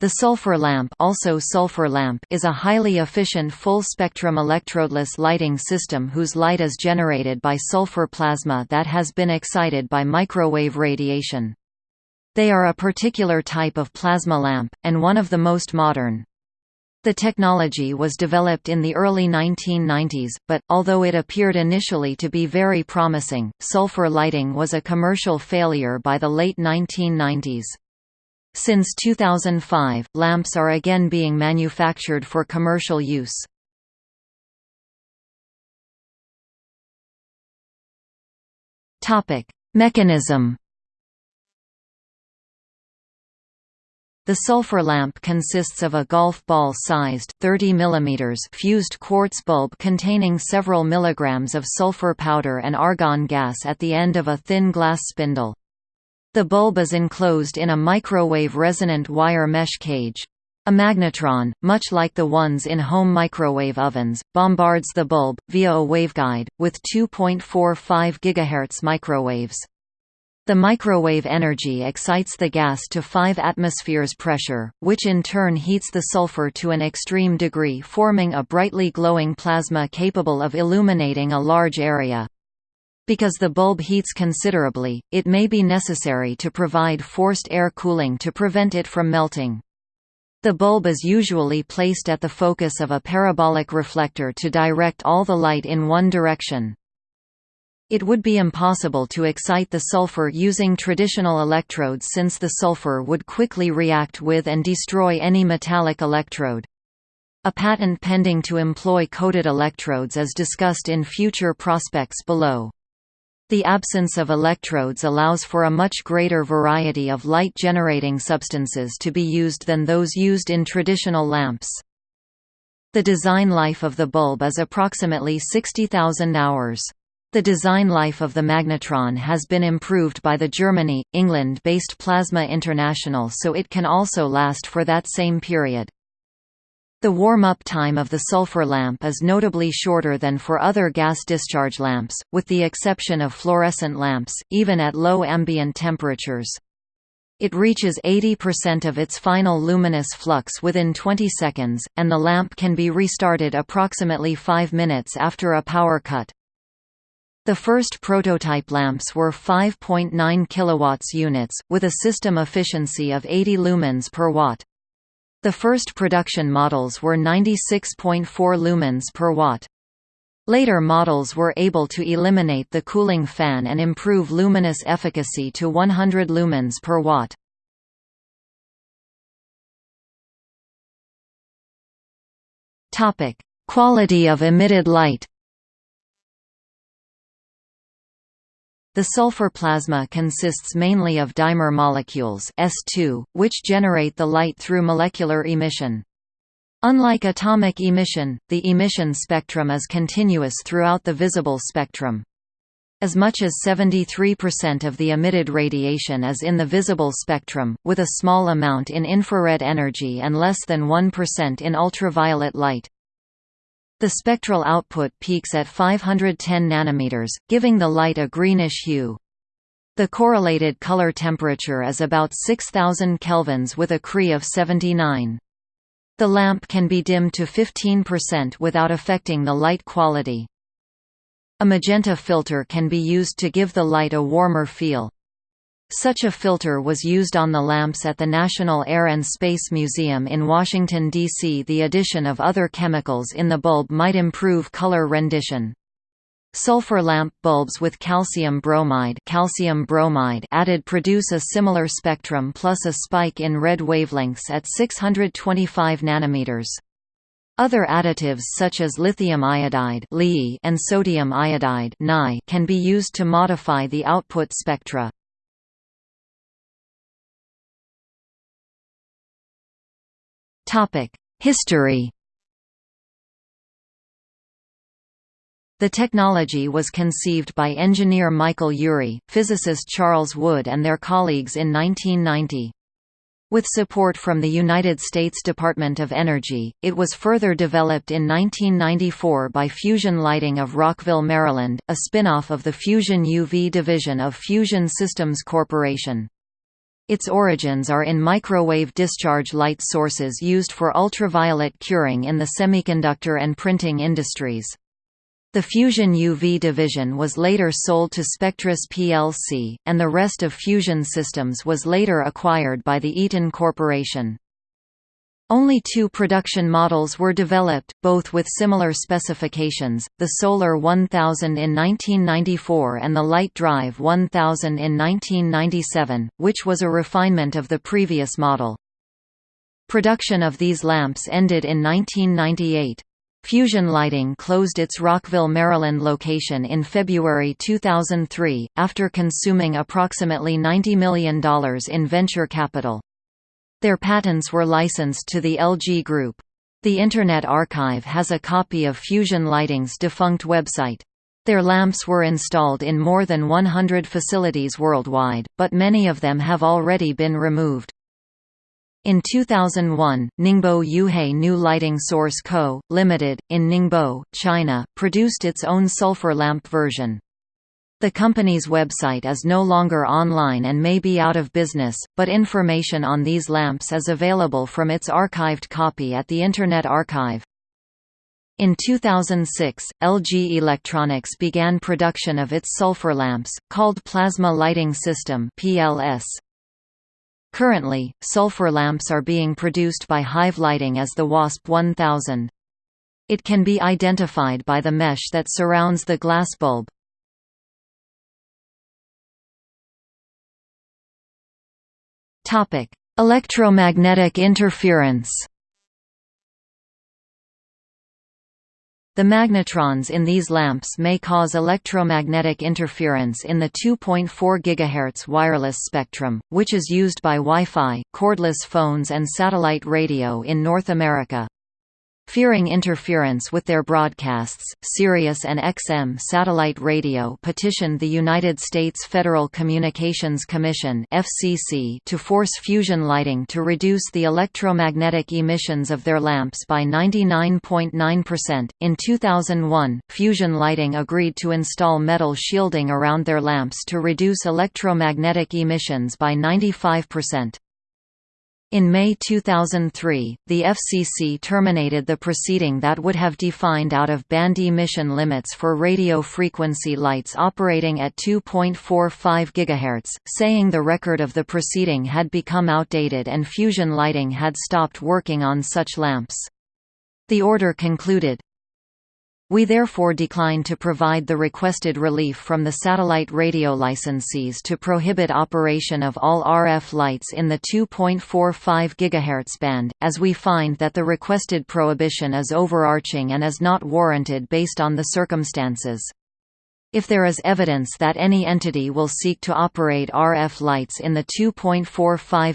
The sulfur lamp, also sulfur lamp is a highly efficient full-spectrum electrodeless lighting system whose light is generated by sulfur plasma that has been excited by microwave radiation. They are a particular type of plasma lamp, and one of the most modern. The technology was developed in the early 1990s, but, although it appeared initially to be very promising, sulfur lighting was a commercial failure by the late 1990s. Since 2005, lamps are again being manufactured for commercial use. Mechanism The sulfur lamp consists of a golf ball-sized 30 mm fused quartz bulb containing several milligrams of sulfur powder and argon gas at the end of a thin glass spindle. The bulb is enclosed in a microwave resonant wire mesh cage. A magnetron, much like the ones in home microwave ovens, bombards the bulb, via a waveguide, with 2.45 GHz microwaves. The microwave energy excites the gas to 5 atmospheres pressure, which in turn heats the sulfur to an extreme degree forming a brightly glowing plasma capable of illuminating a large area. Because the bulb heats considerably, it may be necessary to provide forced air cooling to prevent it from melting. The bulb is usually placed at the focus of a parabolic reflector to direct all the light in one direction. It would be impossible to excite the sulfur using traditional electrodes since the sulfur would quickly react with and destroy any metallic electrode. A patent pending to employ coated electrodes is discussed in future prospects below. The absence of electrodes allows for a much greater variety of light-generating substances to be used than those used in traditional lamps. The design life of the bulb is approximately 60,000 hours. The design life of the magnetron has been improved by the Germany, England-based Plasma International so it can also last for that same period. The warm-up time of the sulfur lamp is notably shorter than for other gas discharge lamps, with the exception of fluorescent lamps, even at low ambient temperatures. It reaches 80% of its final luminous flux within 20 seconds, and the lamp can be restarted approximately 5 minutes after a power cut. The first prototype lamps were 5.9 kW units, with a system efficiency of 80 lumens per watt. The first production models were 96.4 lumens per watt. Later models were able to eliminate the cooling fan and improve luminous efficacy to 100 lumens per watt. Quality of emitted light The sulfur plasma consists mainly of dimer molecules S2, which generate the light through molecular emission. Unlike atomic emission, the emission spectrum is continuous throughout the visible spectrum. As much as 73% of the emitted radiation is in the visible spectrum, with a small amount in infrared energy and less than 1% in ultraviolet light. The spectral output peaks at 510 nanometers, giving the light a greenish hue. The correlated color temperature is about 6000 kelvins with a CRI of 79. The lamp can be dimmed to 15% without affecting the light quality. A magenta filter can be used to give the light a warmer feel. Such a filter was used on the lamps at the National Air and Space Museum in Washington, D.C. The addition of other chemicals in the bulb might improve color rendition. Sulfur lamp bulbs with calcium bromide, calcium bromide added produce a similar spectrum plus a spike in red wavelengths at 625 nanometers. Other additives such as lithium iodide and sodium iodide can be used to modify the output spectra. History The technology was conceived by engineer Michael Ury, physicist Charles Wood and their colleagues in 1990. With support from the United States Department of Energy, it was further developed in 1994 by Fusion Lighting of Rockville, Maryland, a spin-off of the Fusion UV division of Fusion Systems Corporation. Its origins are in microwave discharge light sources used for ultraviolet curing in the semiconductor and printing industries. The Fusion UV division was later sold to Spectris plc, and the rest of Fusion Systems was later acquired by the Eaton Corporation. Only two production models were developed, both with similar specifications, the Solar 1000 in 1994 and the Light Drive 1000 in 1997, which was a refinement of the previous model. Production of these lamps ended in 1998. Fusion Lighting closed its Rockville, Maryland location in February 2003, after consuming approximately $90 million in venture capital. Their patents were licensed to the LG Group. The Internet Archive has a copy of Fusion Lighting's defunct website. Their lamps were installed in more than 100 facilities worldwide, but many of them have already been removed. In 2001, Ningbo Yuhai New Lighting Source Co., Limited, in Ningbo, China, produced its own sulfur lamp version. The company's website is no longer online and may be out of business, but information on these lamps is available from its archived copy at the Internet Archive. In 2006, LG Electronics began production of its sulfur lamps, called Plasma Lighting System (PLS). Currently, sulfur lamps are being produced by Hive Lighting as the WASP 1000. It can be identified by the mesh that surrounds the glass bulb. Electromagnetic interference The magnetrons in these lamps may cause electromagnetic interference in the 2.4 GHz wireless spectrum, which is used by Wi-Fi, cordless phones and satellite radio in North America. Fearing interference with their broadcasts, Sirius and XM satellite radio petitioned the United States Federal Communications Commission (FCC) to force Fusion Lighting to reduce the electromagnetic emissions of their lamps by 99.9%. In 2001, Fusion Lighting agreed to install metal shielding around their lamps to reduce electromagnetic emissions by 95%. In May 2003, the FCC terminated the proceeding that would have defined out-of-band emission limits for radio frequency lights operating at 2.45 GHz, saying the record of the proceeding had become outdated and Fusion Lighting had stopped working on such lamps. The order concluded, we therefore decline to provide the requested relief from the satellite radio licensees to prohibit operation of all RF lights in the 2.45 GHz band, as we find that the requested prohibition is overarching and is not warranted based on the circumstances. If there is evidence that any entity will seek to operate RF lights in the 2.45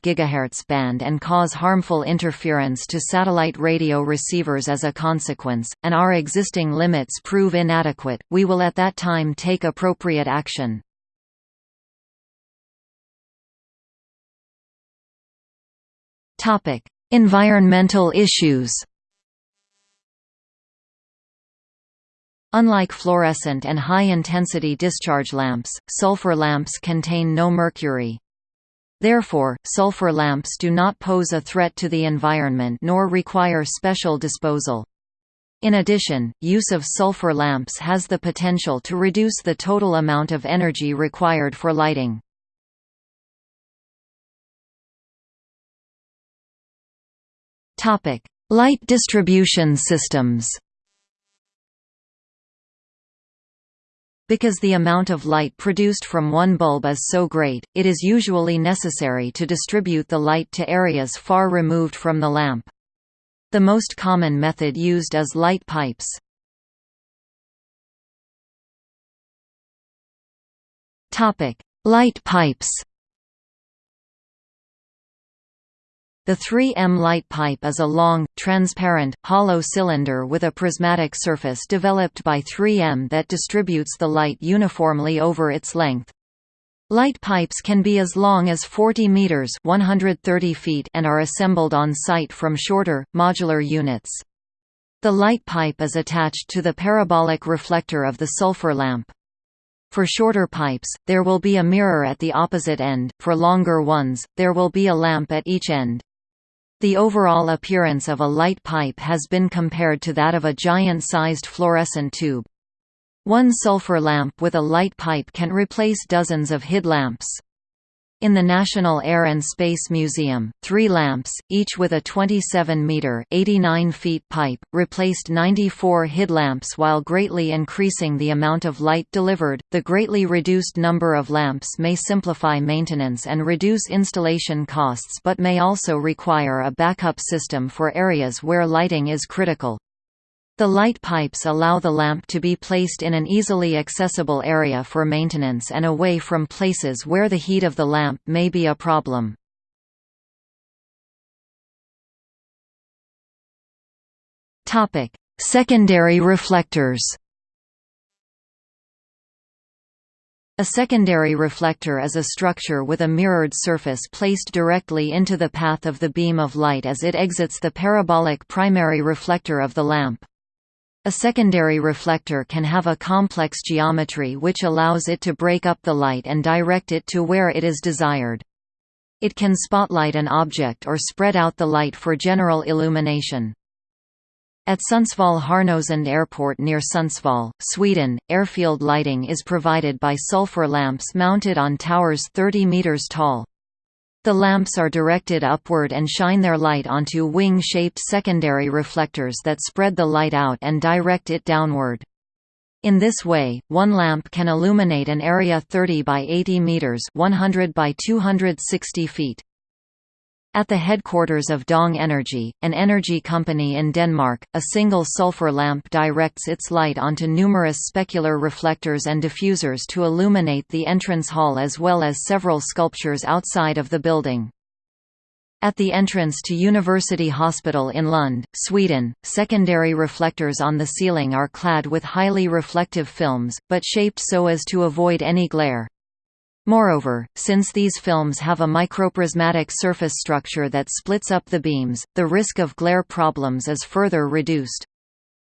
GHz band and cause harmful interference to satellite radio receivers as a consequence, and our existing limits prove inadequate, we will at that time take appropriate action. Environmental issues Unlike fluorescent and high-intensity discharge lamps, sulfur lamps contain no mercury. Therefore, sulfur lamps do not pose a threat to the environment nor require special disposal. In addition, use of sulfur lamps has the potential to reduce the total amount of energy required for lighting. Light distribution systems Because the amount of light produced from one bulb is so great, it is usually necessary to distribute the light to areas far removed from the lamp. The most common method used is light pipes. Light pipes The 3M light pipe is a long, transparent, hollow cylinder with a prismatic surface developed by 3M that distributes the light uniformly over its length. Light pipes can be as long as 40 meters (130 feet) and are assembled on site from shorter, modular units. The light pipe is attached to the parabolic reflector of the sulfur lamp. For shorter pipes, there will be a mirror at the opposite end, for longer ones, there will be a lamp at each end. The overall appearance of a light pipe has been compared to that of a giant-sized fluorescent tube. One sulfur lamp with a light pipe can replace dozens of HID lamps. In the National Air and Space Museum, three lamps, each with a 27-metre pipe, replaced 94 HID lamps while greatly increasing the amount of light delivered. The greatly reduced number of lamps may simplify maintenance and reduce installation costs but may also require a backup system for areas where lighting is critical. The light pipes allow the lamp to be placed in an easily accessible area for maintenance and away from places where the heat of the lamp may be a problem. Secondary reflectors A secondary reflector is a structure with a mirrored surface placed directly into the path of the beam of light as it exits the parabolic primary reflector of the lamp. A secondary reflector can have a complex geometry which allows it to break up the light and direct it to where it is desired. It can spotlight an object or spread out the light for general illumination. At Sundsvall Härnösand Airport near Sundsvall, Sweden, airfield lighting is provided by sulfur lamps mounted on towers 30 meters tall. The lamps are directed upward and shine their light onto wing-shaped secondary reflectors that spread the light out and direct it downward. In this way, one lamp can illuminate an area 30 by 80 meters, 100 by 260 feet. At the headquarters of Dong Energy, an energy company in Denmark, a single sulfur lamp directs its light onto numerous specular reflectors and diffusers to illuminate the entrance hall as well as several sculptures outside of the building. At the entrance to University Hospital in Lund, Sweden, secondary reflectors on the ceiling are clad with highly reflective films, but shaped so as to avoid any glare. Moreover, since these films have a microprismatic surface structure that splits up the beams, the risk of glare problems is further reduced.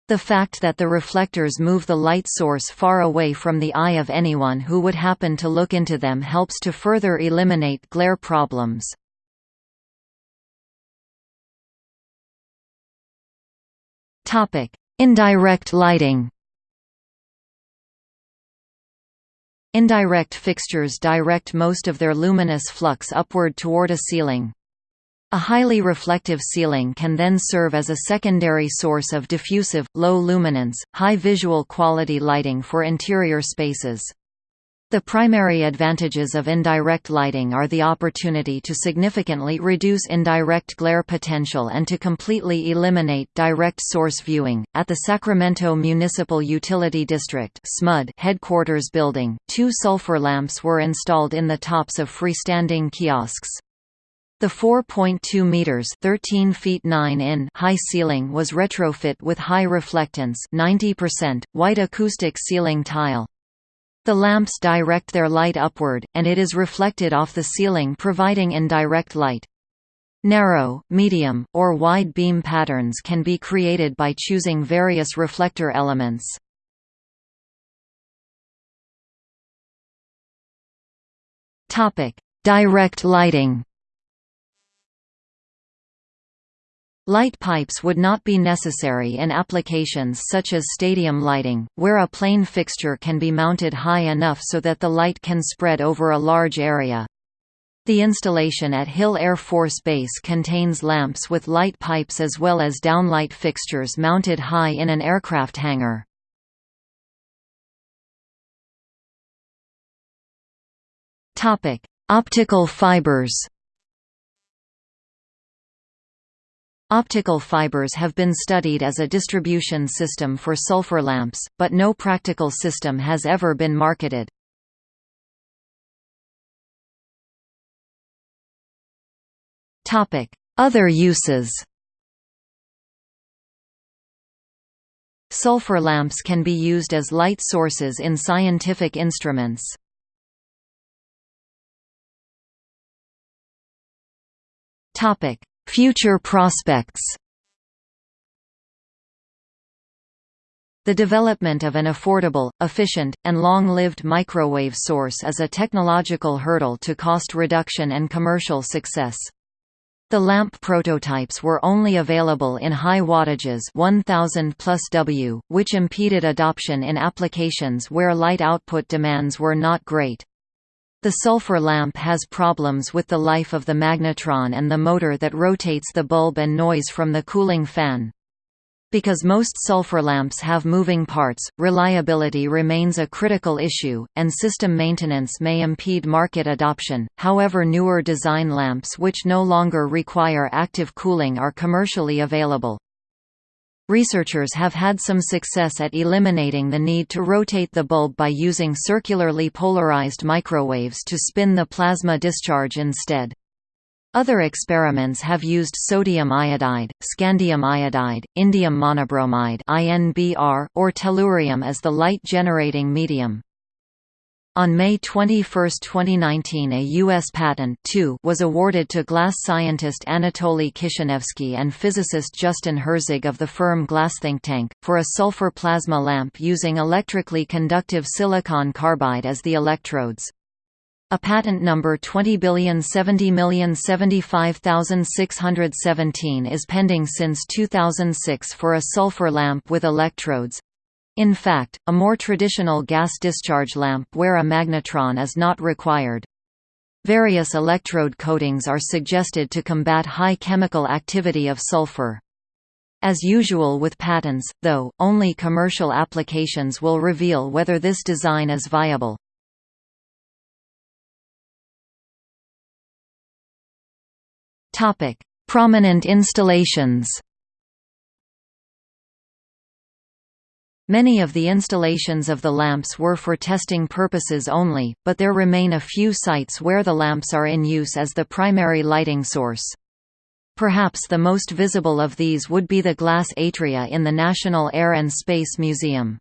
The fact that the reflectors move the light source far away from the eye of anyone who would happen to look into them helps to further eliminate glare problems. Indirect lighting Indirect fixtures direct most of their luminous flux upward toward a ceiling. A highly reflective ceiling can then serve as a secondary source of diffusive, low luminance, high visual quality lighting for interior spaces. The primary advantages of indirect lighting are the opportunity to significantly reduce indirect glare potential and to completely eliminate direct source viewing. At the Sacramento Municipal Utility District (SMUD) headquarters building, two sulfur lamps were installed in the tops of freestanding kiosks. The 4.2 meters (13 feet 9 in) high ceiling was retrofit with high reflectance, 90% white acoustic ceiling tile. The lamps direct their light upward, and it is reflected off the ceiling providing indirect light. Narrow, medium, or wide beam patterns can be created by choosing various reflector elements. Direct lighting Light pipes would not be necessary in applications such as stadium lighting, where a plain fixture can be mounted high enough so that the light can spread over a large area. The installation at Hill Air Force Base contains lamps with light pipes as well as downlight fixtures mounted high in an aircraft hangar. Optical fibers Optical fibers have been studied as a distribution system for sulfur lamps, but no practical system has ever been marketed. Other uses Sulfur lamps can be used as light sources in scientific instruments. Topic: Future prospects The development of an affordable, efficient, and long-lived microwave source is a technological hurdle to cost reduction and commercial success. The lamp prototypes were only available in high wattages 1000 plus W, which impeded adoption in applications where light output demands were not great. The sulfur lamp has problems with the life of the magnetron and the motor that rotates the bulb and noise from the cooling fan. Because most sulfur lamps have moving parts, reliability remains a critical issue, and system maintenance may impede market adoption. However, newer design lamps which no longer require active cooling are commercially available. Researchers have had some success at eliminating the need to rotate the bulb by using circularly polarized microwaves to spin the plasma discharge instead. Other experiments have used sodium iodide, scandium iodide, indium monobromide or tellurium as the light-generating medium. On May 21, 2019 a U.S. patent was awarded to glass scientist Anatoly Kishinevsky and physicist Justin Herzig of the firm GlassThinkTank, for a sulfur plasma lamp using electrically conductive silicon carbide as the electrodes. A patent number 2070075617 is pending since 2006 for a sulfur lamp with electrodes. In fact, a more traditional gas discharge lamp where a magnetron is not required. Various electrode coatings are suggested to combat high chemical activity of sulfur. As usual with patents, though, only commercial applications will reveal whether this design is viable. Prominent installations. Many of the installations of the lamps were for testing purposes only, but there remain a few sites where the lamps are in use as the primary lighting source. Perhaps the most visible of these would be the glass atria in the National Air and Space Museum.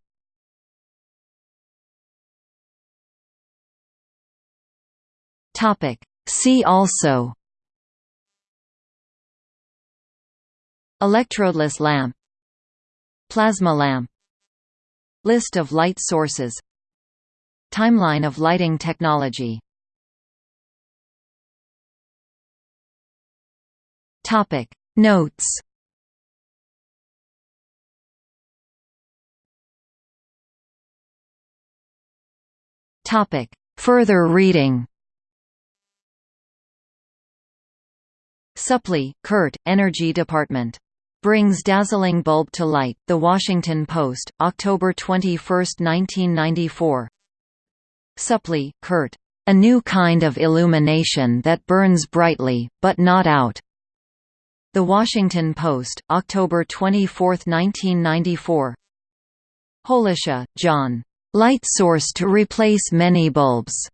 See also Electrodeless lamp Plasma lamp List of light sources. Timeline of lighting technology. Topic. Notes. Topic. Further reading. Suplee, Curt, Energy Department Brings Dazzling Bulb to Light, The Washington Post, October 21, 1994 Suplee, Curt. A New Kind of Illumination That Burns Brightly, But Not Out. The Washington Post, October 24, 1994 Holusha, John. Light Source to Replace Many Bulbs.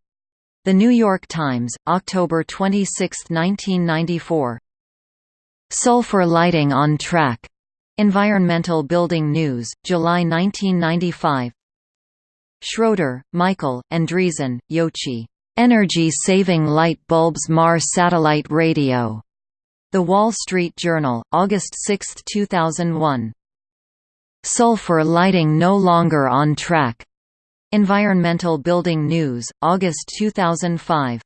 The New York Times, October 26, 1994 Sulfur lighting on track. Environmental Building News, July 1995. Schroeder, Michael, and Andreessen, Yoichi. Energy-saving light bulbs Mars satellite radio. The Wall Street Journal, August 6, 2001. Sulfur lighting no longer on track. Environmental Building News, August 2005.